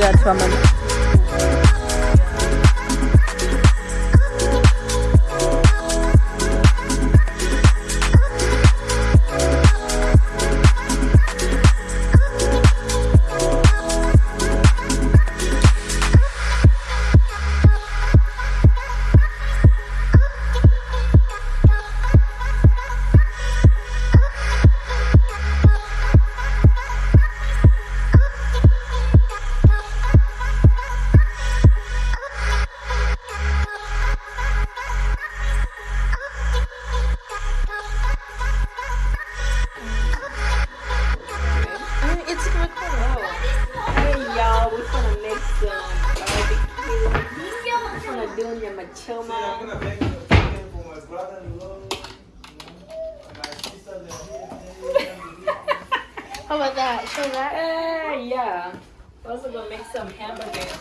That's ramen. It's recording. Hey y'all, we're gonna make some barbecue. We're gonna do nyama choma. I'm gonna make a chicken for my brother-in-law. And my sister, they're here. How about that? Show that. Uh, yeah. We're also gonna make some hamburgers.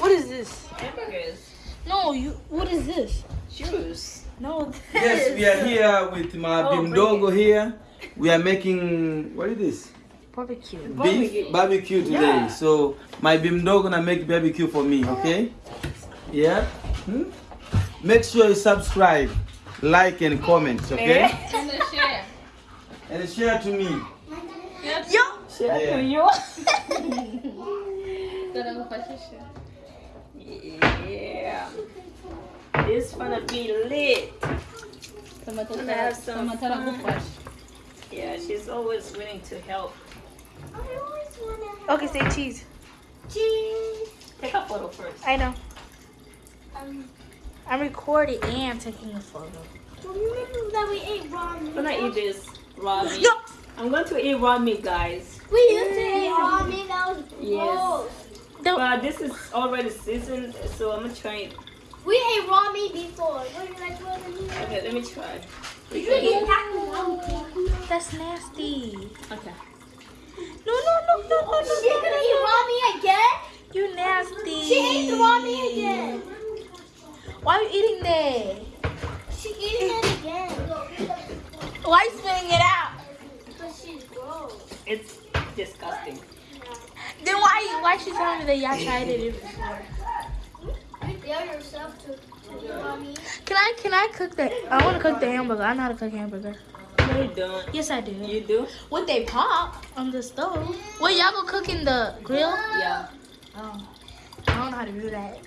What is this? Hamburgers. No, you. What is this? Juice. No. This. Yes, we are here with my Oh, bimdogo here. We are making, what is this? Barbecue. Beef Barbecue. barbecue today. Yeah. So my bimdogo gonna make barbecue for me, okay? Yeah? Hmm? Make sure you subscribe, like and comment, okay? And share. And share to me. Yo. Share Yeah. to you. yeah. It's gonna be lit. Gonna have some fun. Yeah, she's always willing to help. Okay, say cheese. Cheese. Take a photo first. I know. Um, I'm recording and taking a photo. remember that we ate ramen? I'm gonna eat this raw meat. Yo. I'm going to eat raw meat, guys. We used to eat ramen. That was Yes. gross. But this is already seasoned, so I'm gonna try it. We ate ramen before. What do you like? Okay, let me try. Did you eat? That's nasty. Okay. No, no, no, no, no, no. She's gonna eat ramen again? You nasty. She ate the ramen again. Why are you eating that? She's eating it again. Why you spitting it out? Because she's gross. It's disgusting. Then why why she telling me that y'all tried it before? You dare yourself to, to eat ramen? Can I can I cook that? I want to cook the hamburger. I know how to cook hamburger. You don't. Yes, I do. You do? What they pop on the stove? Well, y'all go cook in the grill? Yeah. Oh, I don't know how to do that.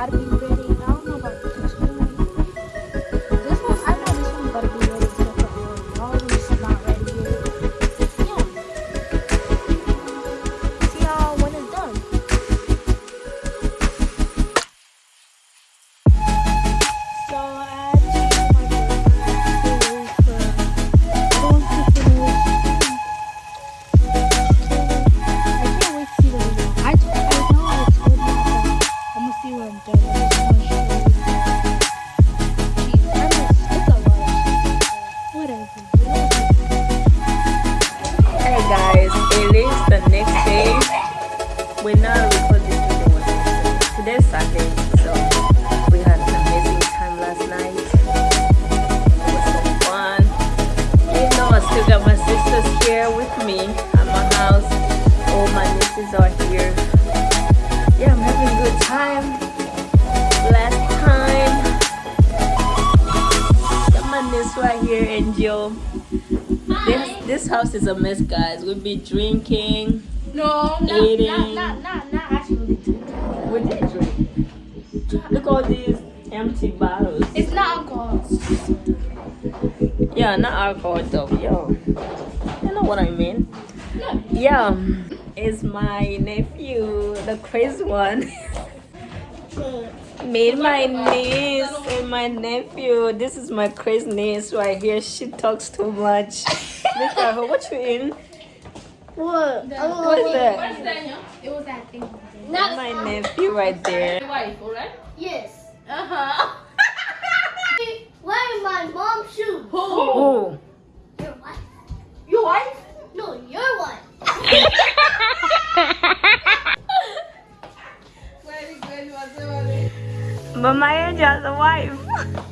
One Today's Sunday, so we had an amazing time last night. It was so fun. You know, I still got my sisters here with me at my house. All my nieces are here. Yeah, I'm having a good time. Last time. Got my niece right here, Angel. This, this house is a mess, guys. We'll be drinking. No, not, not, not, not, not actually. We did drink. Look all these empty bottles. It's not alcohol. Yeah, not alcohol though. Yo, you know what I mean? Yeah, it's my nephew, the crazy one. Made my niece and my nephew. This is my crazy niece right here. She talks too much. Look at her. What you in? What? What is that? It was that thing. That's my nephew right there. wife, alright? Yes. Uh huh. Wearing my mom's shoes. Oh, Your wife? Your wife? No, your wife. but my angel has a wife. He's literally outside.